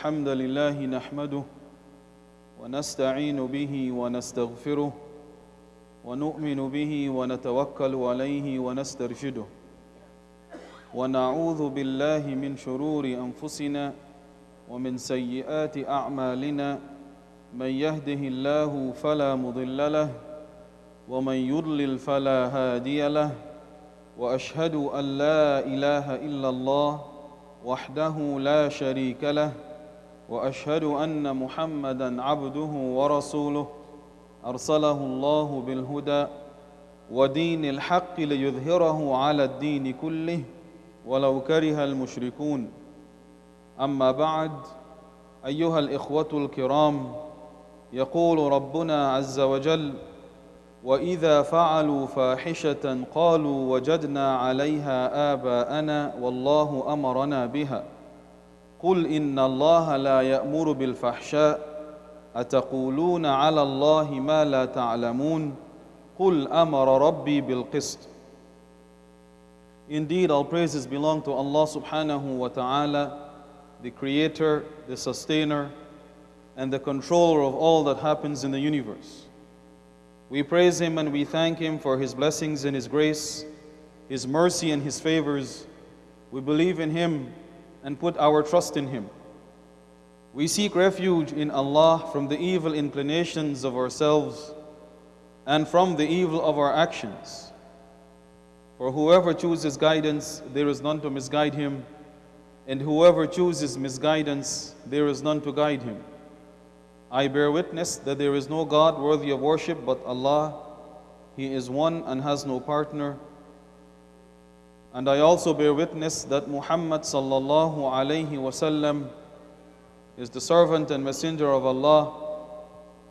الحمد لله نحمده ونستعين به ونستغفره ونؤمن به ونتوكل عليه ونسترشده ونعوذ بالله من شرور أنفسنا ومن سيئات أعمالنا من يهده الله فلا مضل له ومن يضلل فلا هادي له وأشهد أن لا إله إلا الله وحده لا شريك له وأشهد أن محمدا عبده ورسوله. أرسله الله بالهدى ودين الحق ليظهره على الدين كله ولو كره المشركون. أما بعد أيها الإخوة الكرام يقول ربنا عز وجل وإذا فعلوا فاحشة قالوا وجدنا عليها آباءنا والله أمرنا بها. قل ان الله لا يامر بالفحشاء اتقولون على الله ما لا تعلمون قل امر ربي بالقسط Indeed, all praises belong to Allah subhanahu wa ta'ala, the creator, the sustainer, and the controller of all that happens in the universe. We praise Him and we thank Him for His blessings and His grace, His mercy and His favors. We believe in Him and put our trust in Him. We seek refuge in Allah from the evil inclinations of ourselves and from the evil of our actions. For whoever chooses guidance, there is none to misguide him, and whoever chooses misguidance, there is none to guide him. I bear witness that there is no God worthy of worship but Allah. He is one and has no partner. And I also bear witness that Muhammad sallallahu alayhi wasallam is the servant and messenger of Allah,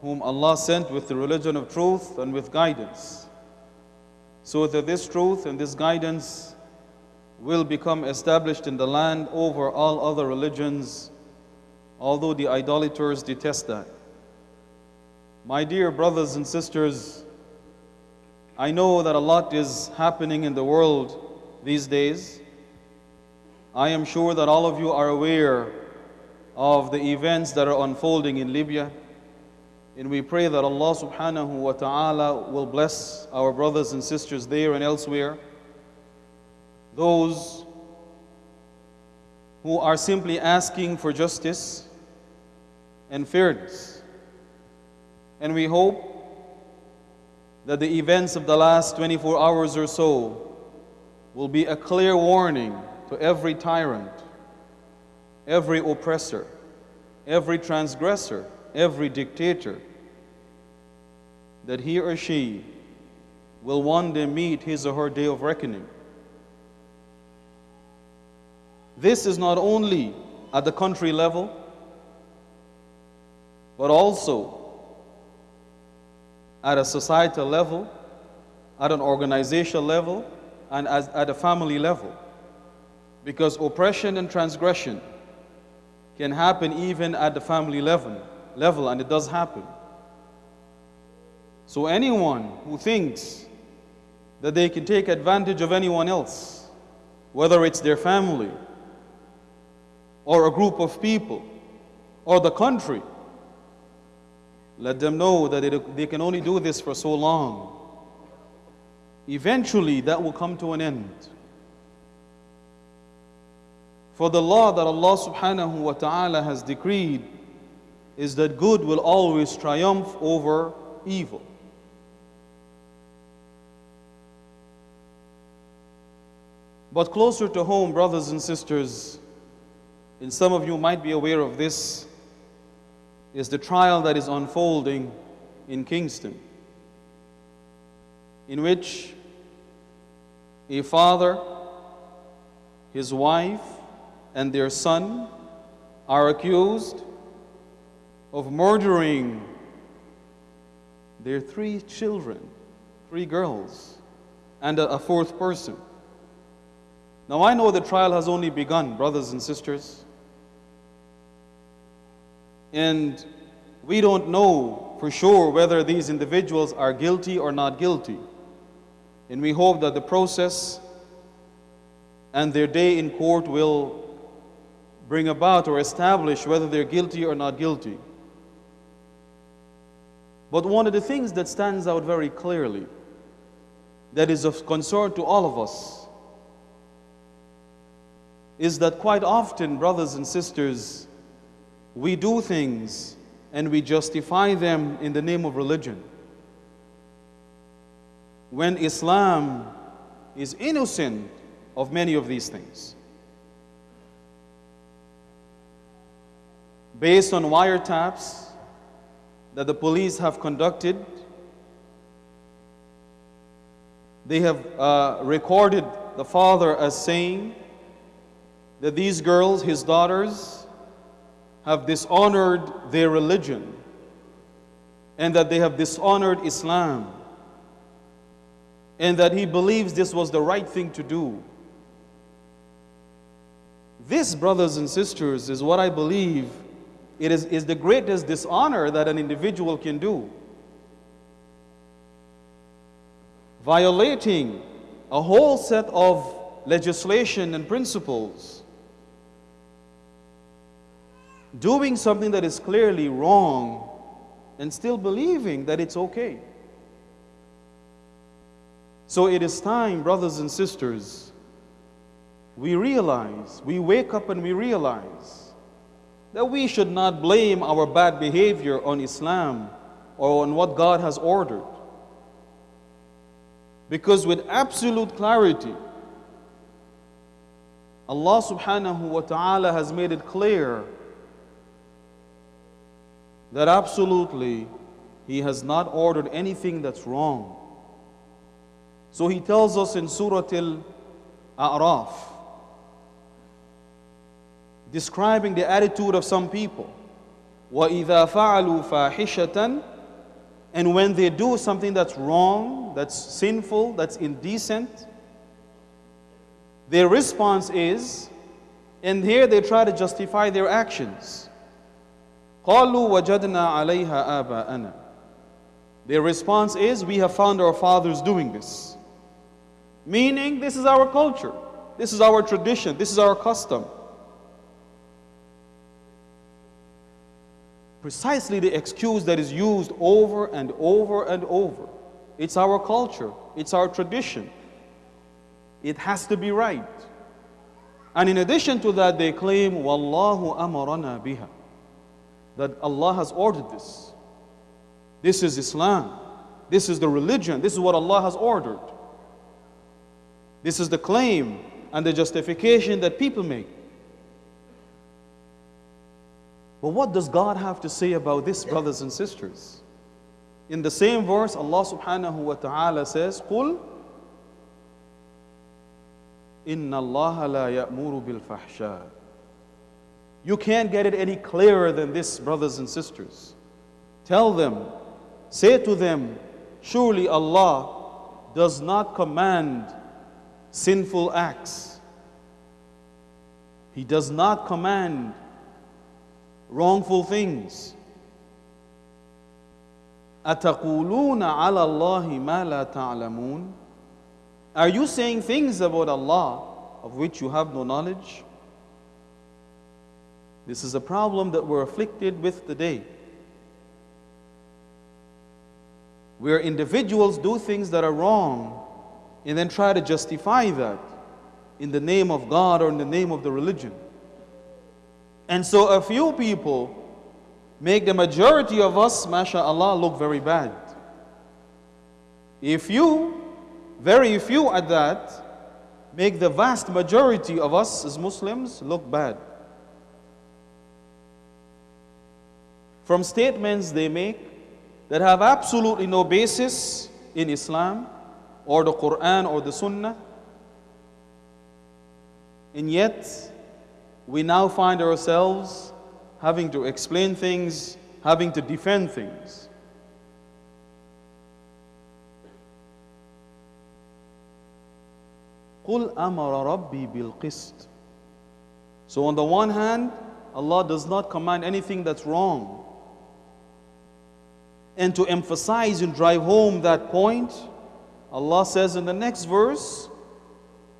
whom Allah sent with the religion of truth and with guidance, so that this truth and this guidance will become established in the land over all other religions although the idolaters detest that. My dear brothers and sisters, I know that a lot is happening in the world these days. I am sure that all of you are aware of the events that are unfolding in Libya. And we pray that Allah subhanahu wa ta'ala will bless our brothers and sisters there and elsewhere. Those who are simply asking for justice and fairness. And we hope that the events of the last 24 hours or so will be a clear warning to every tyrant, every oppressor, every transgressor, every dictator that he or she will one day meet his or her day of reckoning. This is not only at the country level, but also at a societal level, at an organizational level, and as, at a family level. Because oppression and transgression can happen even at the family level, level and it does happen. So anyone who thinks that they can take advantage of anyone else, whether it's their family, or a group of people, or the country, let them know that they can only do this for so long. Eventually, that will come to an end. For the law that Allah subhanahu wa ta'ala has decreed is that good will always triumph over evil. But closer to home, brothers and sisters, and some of you might be aware of this, is the trial that is unfolding in Kingston, in which a father, his wife, and their son are accused of murdering their three children, three girls, and a, fourth person. Now, I know the trial has only begun, brothers and sisters. And we don't know for sure whether these individuals are guilty or not guilty. And we hope that the process and their day in court will bring about or establish whether they're guilty or not guilty. But one of the things that stands out very clearly, that is of concern to all of us, is that quite often, brothers and sisters, we do things and we justify them in the name of religion. When Islam is innocent of many of these things. Based on wiretaps that the police have conducted, they have uh, recorded the father as saying that these girls, his daughters, have dishonored their religion and that they have dishonored Islam and that he believes this was the right thing to do. This, brothers and sisters, is what I believe it is, is the greatest dishonor that an individual can do. Violating a whole set of legislation and principles. Doing something that is clearly wrong and still believing that it's okay. So it is time, brothers and sisters, we realize, we wake up and we realize that we should not blame our bad behavior on Islam or on what God has ordered. Because with absolute clarity, Allah subhanahu wa ta'ala has made it clear that absolutely He has not ordered anything that's wrong. So he tells us in Surah Al-A'raf, describing the attitude of some people. وَإِذَا فَعَلُوا فَاحِشَةً And when they do something that's wrong, that's sinful, that's indecent, their response is, and here they try to justify their actions. قَالُوا وَجَدْنَا عَلَيْهَا آبَاءَنَا Their response is, we have found our fathers doing this. Meaning, this is our culture, this is our tradition, this is our custom. Precisely the excuse that is used over and over and over. It's our culture, it's our tradition. It has to be right. And in addition to that, they claim, Wallahu amarana biha. That Allah has ordered this. This is Islam. This is the religion. This is what Allah has ordered. This is the claim and the justification that people make. But what does God have to say about this, brothers and sisters? In the same verse, Allah subhanahu wa ta'ala says, قُلْ إِنَّ اللَّهَ لَا يَأْمُرُ بِالْفَحْشَاءِ You can't get it any clearer than this, brothers and sisters. Tell them, say to them, surely Allah does not command sinful acts. He does not command wrongful things. أَتَقُولُونَ عَلَى اللَّهِ مَا لَا تَعْلَمُونَ Are you saying things about Allah of which you have no knowledge? This is a problem that we're afflicted with today. Where individuals do things that are wrong and then try to justify that in the name of God or in the name of the religion. And so a few people make the majority of us, mashallah, look very bad. If you, very few at that, make the vast majority of us as Muslims look bad. From statements they make that have absolutely no basis in Islam or the Quran or the Sunnah. And yet, we now find ourselves having to explain things, having to defend things. قُلْ أَمَرَ رَبِّي بِالْقِسْطِ So on the one hand, Allah does not command anything that's wrong. And to emphasize and drive home that point, Allah says in the next verse,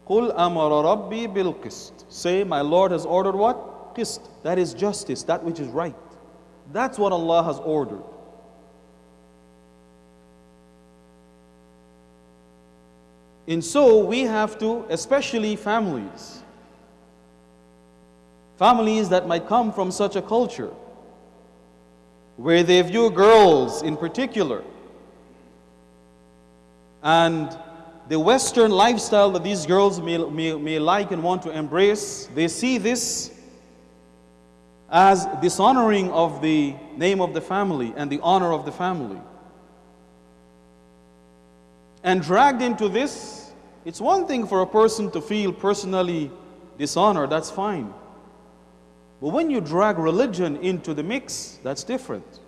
قُلْ أَمَرَ رَبِّي بِالْقِسْطِ Say, my Lord has ordered what? qist, that is justice, that which is right. That's what Allah has ordered. And so we have to, especially families, families that might come from such a culture where they view girls in particular and the Western lifestyle that these girls may, may, may like and want to embrace, they see this as dishonoring of the name of the family and the honor of the family. And dragged into this, it's one thing for a person to feel personally dishonored, that's fine. But when you drag religion into the mix, that's different.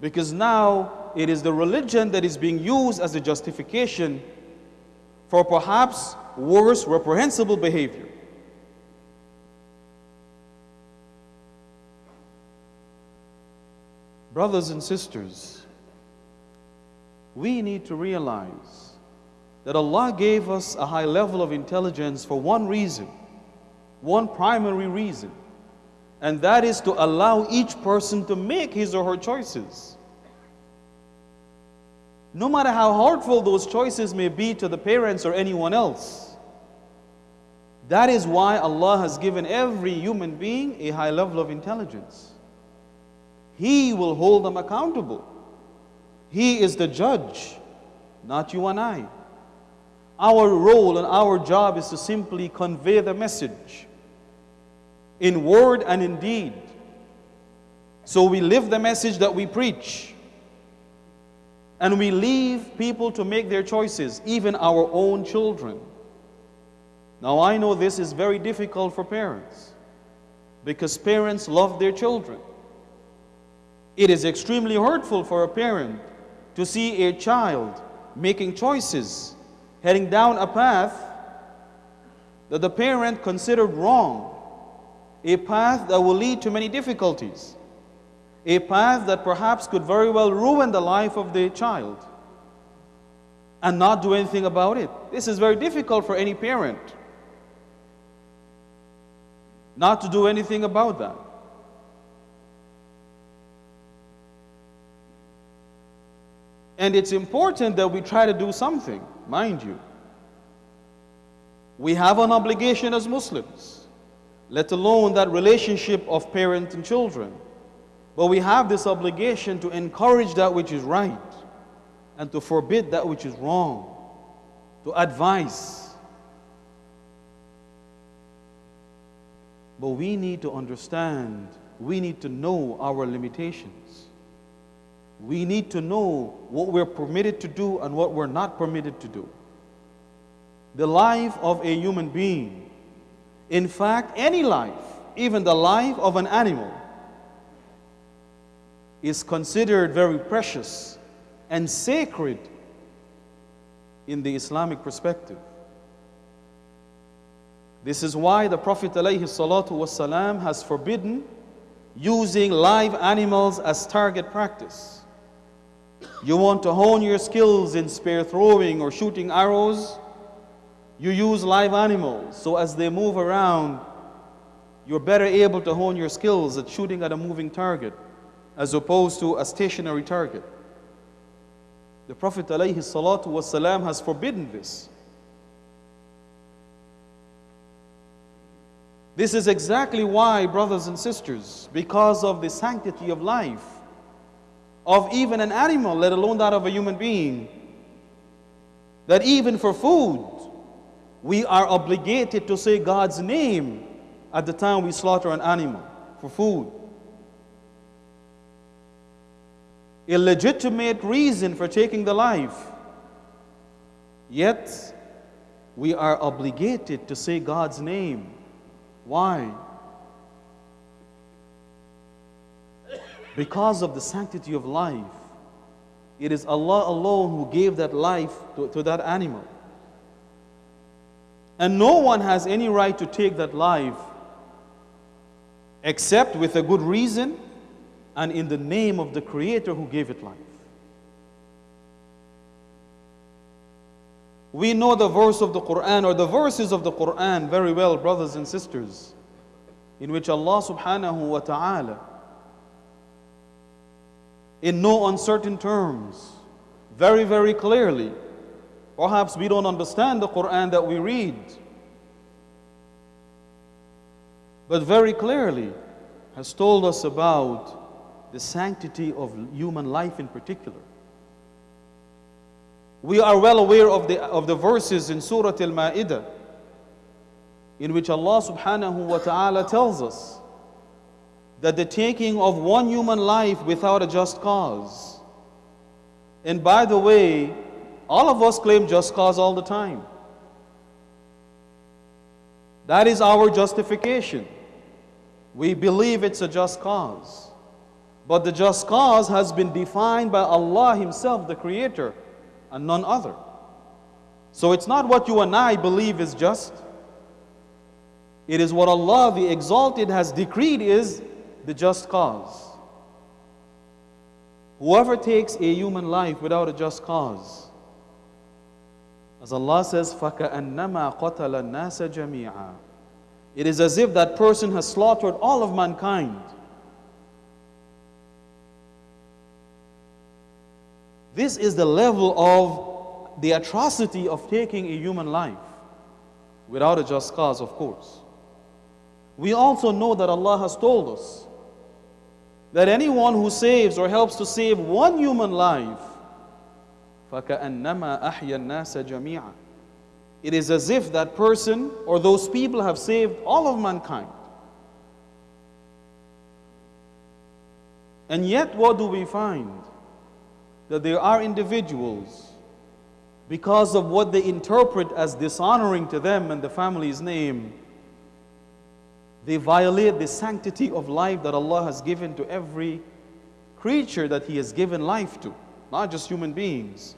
Because now it is the religion that is being used as a justification for perhaps worse, reprehensible behavior. Brothers and sisters, we need to realize that Allah gave us a high level of intelligence for one reason, one primary reason, and that is to allow each person to make his or her choices. No matter how hurtful those choices may be to the parents or anyone else. That is why Allah has given every human being a high level of intelligence. He will hold them accountable. He is the judge, not you and I. Our role and our job is to simply convey the message in word and in deed. So we live the message that we preach. And we leave people to make their choices, even our own children. Now, I know this is very difficult for parents because parents love their children. It is extremely hurtful for a parent to see a child making choices, heading down a path that the parent considered wrong, a path that will lead to many difficulties a path that perhaps could very well ruin the life of the child and not do anything about it. This is very difficult for any parent not to do anything about that. And it's important that we try to do something, mind you. We have an obligation as Muslims, let alone that relationship of parent and children. But we have this obligation to encourage that which is right and to forbid that which is wrong, to advise. But we need to understand, we need to know our limitations. We need to know what we're permitted to do and what we're not permitted to do. The life of a human being, in fact, any life, even the life of an animal, is considered very precious and sacred in the Islamic perspective. This is why the Prophet ﷺ has forbidden using live animals as target practice. You want to hone your skills in spear throwing or shooting arrows, you use live animals. So as they move around, you're better able to hone your skills at shooting at a moving target as opposed to a stationary target. The Prophet ﷺ has forbidden this. This is exactly why, brothers and sisters, because of the sanctity of life, of even an animal, let alone that of a human being, that even for food, we are obligated to say God's name at the time we slaughter an animal for food. A legitimate reason for taking the life. Yet, we are obligated to say God's name. Why? Because of the sanctity of life. It is Allah alone who gave that life to, to that animal. And no one has any right to take that life except with a good reason and in the name of the Creator who gave it life. We know the verse of the Quran or the verses of the Quran very well, brothers and sisters. in which Allah subhanahu wa ta'ala, in no uncertain terms, very, very clearly, perhaps we don't understand the Quran that we read, but very clearly has told us about the sanctity of human life in particular. We are well aware of the, of the verses in Surah Al Ma'idah in which Allah subhanahu wa ta'ala tells us that the taking of one human life without a just cause. And by the way, all of us claim just cause all the time. That is our justification. We believe it's a just cause. But the just cause has been defined by Allah Himself, the Creator and none other. So it's not what you and I believe is just. It is what Allah the Exalted has decreed is the just cause. Whoever takes a human life without a just cause, as Allah says, فَكَأَنَّمَا قَتَلَ النَّاسَ جَمِيعًا It is as if that person has slaughtered all of mankind. This is the level of the atrocity of taking a human life without a just cause, of course. We also know that Allah has told us that anyone who saves or helps to save one human life, فَكَأَنَّمَا أَحْيَا النَّاسَ جَمِيعًا It is as if that person or those people have saved all of mankind. And yet, what do we find? That there are individuals, because of what they interpret as dishonoring to them and the family's name, they violate the sanctity of life that Allah has given to every creature that He has given life to, not just human beings.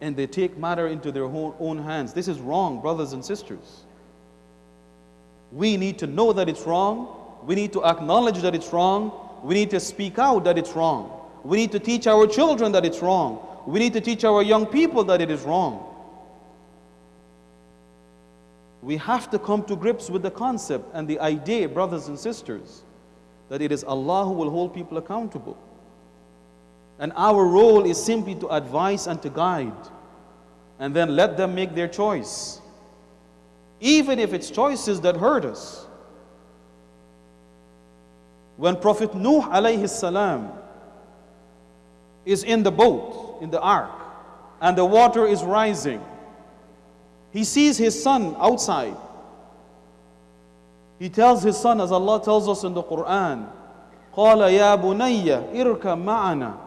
And they take matter into their own hands. This is wrong, brothers and sisters. We need to know that it's wrong. We need to acknowledge that it's wrong we need to speak out that it's wrong. We need to teach our children that it's wrong. We need to teach our young people that it is wrong. We have to come to grips with the concept and the idea, brothers and sisters, that it is Allah who will hold people accountable. And our role is simply to advise and to guide, and then let them make their choice. Even if it's choices that hurt us. When Prophet Nuh alayhi salam is in the boat, in the ark, and the water is rising, he sees his son outside. He tells his son, as Allah tells us in the Quran, قال يا بني اركب معنا.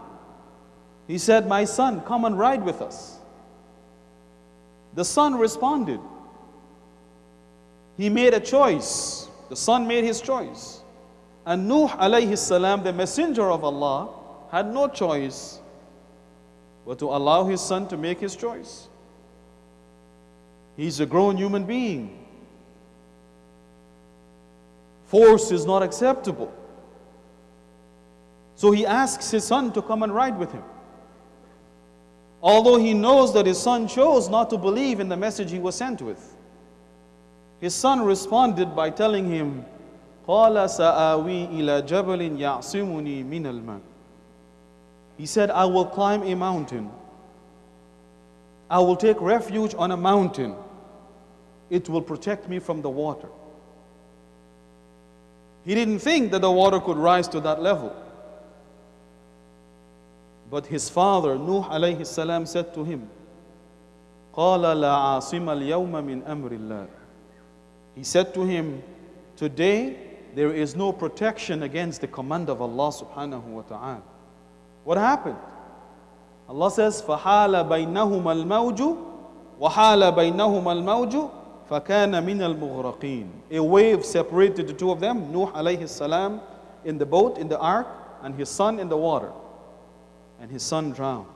He said, My son, come and ride with us. The son responded. He made a choice. The son made his choice. And Nuh alayhi salam, the messenger of Allah, had no choice but to allow his son to make his choice. He's a grown human being. Force is not acceptable. So he asks his son to come and ride with him. Although he knows that his son chose not to believe in the message he was sent with. His son responded by telling him, قال سآوي إلى جبل يعصمني من الماء He said, I will climb a mountain. I will take refuge on a mountain. It will protect me from the water. He didn't think that the water could rise to that level. But his father, Nuh alayhi salam, said to him, قال لا عاصم اليوم من أمر الله. He said to him, Today there is no protection against the command of Allah subhanahu wa ta'ala. What happened? Allah says, فَحَالَ بَيْنَهُمَا الْمَوْجُ وَحَالَ بَيْنَهُمَا الْمَوْجُ فَكَانَ مِنَ الْمُغْرَقِينَ A wave separated the two of them, Nuh alayhi salam in the boat, in the ark, and his son in the water. And his son drowned.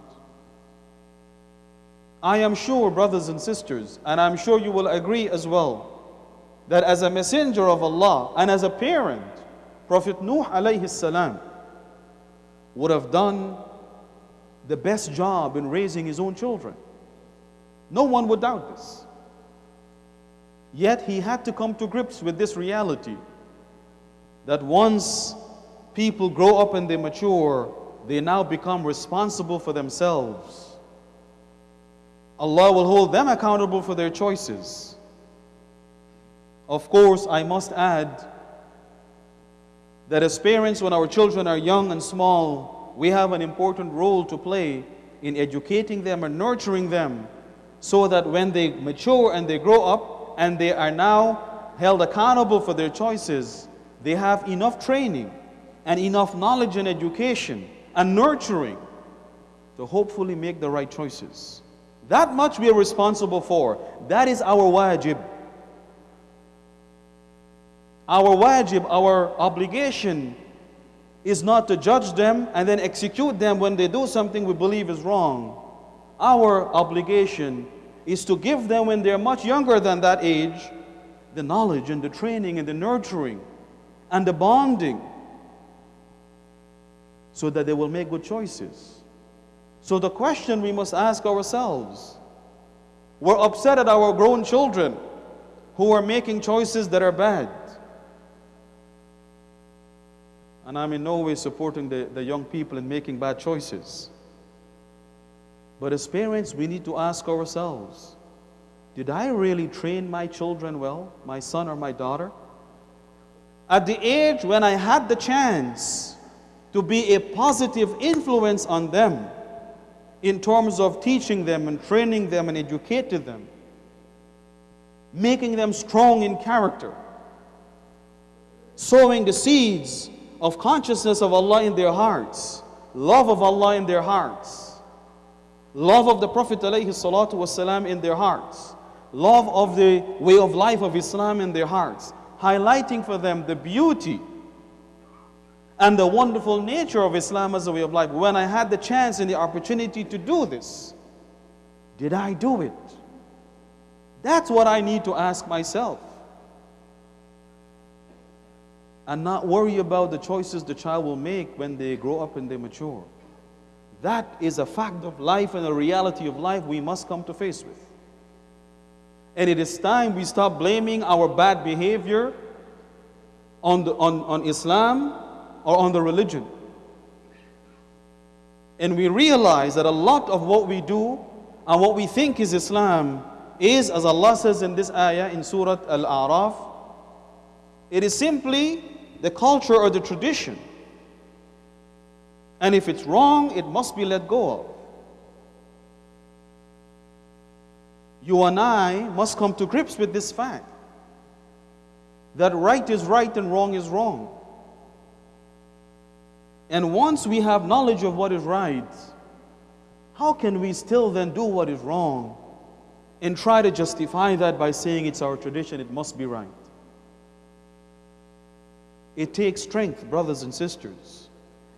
I am sure, brothers and sisters, and I'm sure you will agree as well, that as a messenger of Allah and as a parent, Prophet Nuh alayhi salam would have done the best job in raising his own children. No one would doubt this. Yet he had to come to grips with this reality that once people grow up and they mature, they now become responsible for themselves. Allah will hold them accountable for their choices. Of course, I must add that as parents, when our children are young and small, we have an important role to play in educating them and nurturing them so that when they mature and they grow up and they are now held accountable for their choices, they have enough training and enough knowledge and education and nurturing to hopefully make the right choices. That much we are responsible for. That is our wajib. Our wajib, our obligation is not to judge them and then execute them when they do something we believe is wrong. Our obligation is to give them when they're much younger than that age the knowledge and the training and the nurturing and the bonding so that they will make good choices. So, the question we must ask ourselves we're upset at our grown children who are making choices that are bad. And I'm in no way supporting the, the young people in making bad choices. But as parents, we need to ask ourselves Did I really train my children well, my son or my daughter? At the age when I had the chance to be a positive influence on them in terms of teaching them and training them and educating them, making them strong in character, sowing the seeds of consciousness of Allah in their hearts, love of Allah in their hearts, love of the Prophet والسلام, in their hearts, love of the way of life of Islam in their hearts, highlighting for them the beauty and the wonderful nature of Islam as a way of life. When I had the chance and the opportunity to do this, did I do it? That's what I need to ask myself. And not worry about the choices the child will make when they grow up and they mature. That is a fact of life and a reality of life we must come to face with. And it is time we stop blaming our bad behavior on, the, on, on Islam or on the religion. And we realize that a lot of what we do and what we think is Islam is, as Allah says in this ayah in Surah Al A'raf, it is simply the culture or the tradition. And if it's wrong, it must be let go of. You and I must come to grips with this fact that right is right and wrong is wrong. And once we have knowledge of what is right, how can we still then do what is wrong and try to justify that by saying it's our tradition, it must be right? It takes strength, brothers and sisters.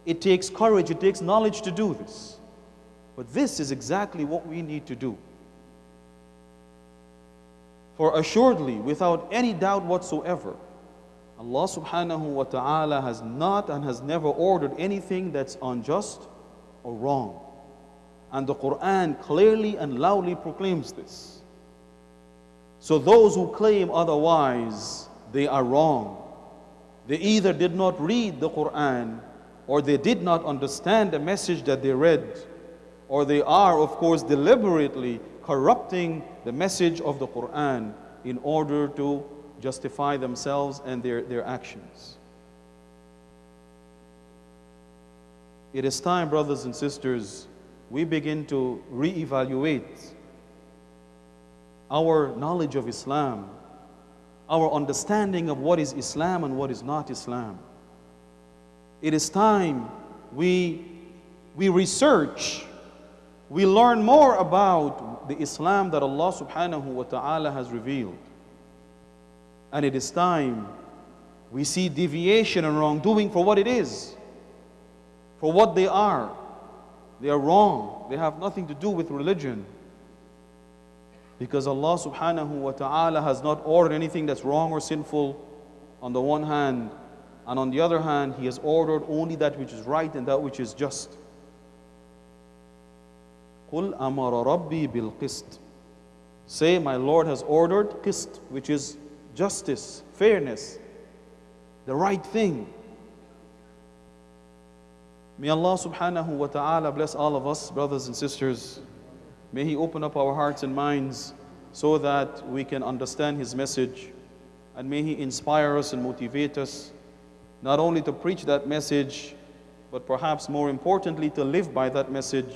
It takes courage, it takes knowledge to do this. But this is exactly what we need to do. For assuredly, without any doubt whatsoever, Allah subhanahu wa ta'ala has not and has never ordered anything that's unjust or wrong. And the Quran clearly and loudly proclaims this. So those who claim otherwise, they are wrong. They either did not read the Quran or they did not understand the message that they read, or they are, of course, deliberately corrupting the message of the Quran in order to justify themselves and their, their actions. It is time, brothers and sisters, we begin to reevaluate our knowledge of Islam, our understanding of what is Islam and what is not Islam. It is time we, we research, we learn more about the Islam that Allah subhanahu wa ta'ala has revealed. And it is time we see deviation and wrongdoing for what it is, for what they are. They are wrong. They have nothing to do with religion. Because Allah subhanahu wa ta'ala has not ordered anything that's wrong or sinful on the one hand, and on the other hand, He has ordered only that which is right and that which is just. قل أمر ربي بالقسط Say, My Lord has ordered qist, which is justice, fairness, the right thing. May Allah subhanahu wa ta'ala bless all of us, brothers and sisters. May He open up our hearts and minds so that we can understand His message. And may He inspire us and motivate us not only to preach that message, but perhaps more importantly, to live by that message.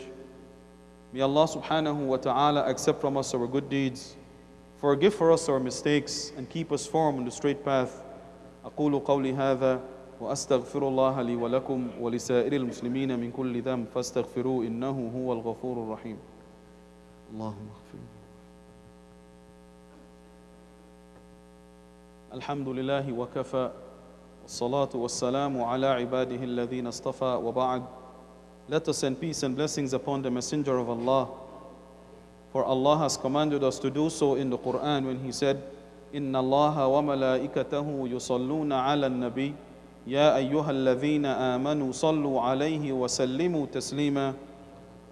May Allah subhanahu wa ta'ala accept from us our good deeds, forgive for us our mistakes, and keep us firm on the straight path. أقول قولي هذا وأستغفر الله لي ولكم ولسائر المسلمين من كل ذنب فاستغفروه إنه هو الغفور الرحيم اللهم اغفر لي. الحمد لله وكفى والصلاة والسلام على عباده الذين اصطفى وبعد Let us send peace and blessings upon the Messenger of Allah. For Allah has commanded us to do so in the Quran when He said, إن الله وملائكته يصلون على النبي يا أيها الذين آمنوا صلوا عليه وسلموا تسليما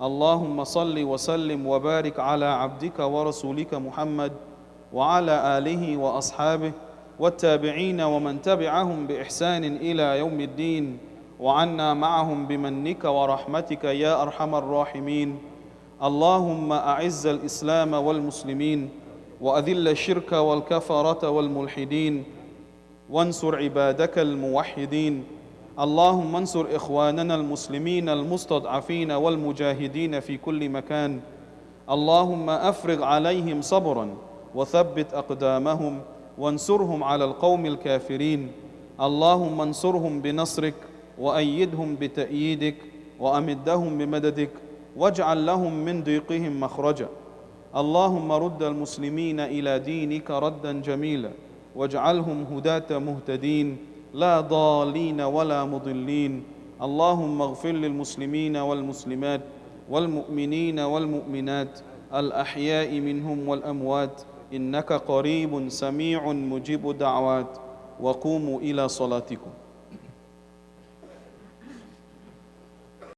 اللهم صل وسلم وبارك على عبدك ورسولك محمد وعلى آله وأصحابه والتابعين ومن تبعهم بإحسان إلى يوم الدين وعنا معهم بمنك ورحمتك يا أرحم الراحمين. اللهم أعز الإسلام والمسلمين وأذل الشرك والكفرة والملحدين وانصر عبادك الموحدين. اللهم انصر إخواننا المسلمين المستضعفين والمجاهدين في كل مكان. اللهم أفرغ عليهم صبرا وثبت أقدامهم وانصرهم على القوم الكافرين. اللهم انصرهم بنصرك وأيدهم بتأييدك وأمدهم بمددك واجعل لهم من ضيقهم مخرجا. اللهم رد المسلمين إلى دينك ردا جميلا واجعلهم هداة مهتدين. لا ضالين ولا مضلين. اللهم اغفر للمسلمين والمسلمات والمؤمنين والمؤمنات الأحياء منهم والأموات. إنك قريب سميع مجيب الدعوات. وقوموا إلى صلاتكم.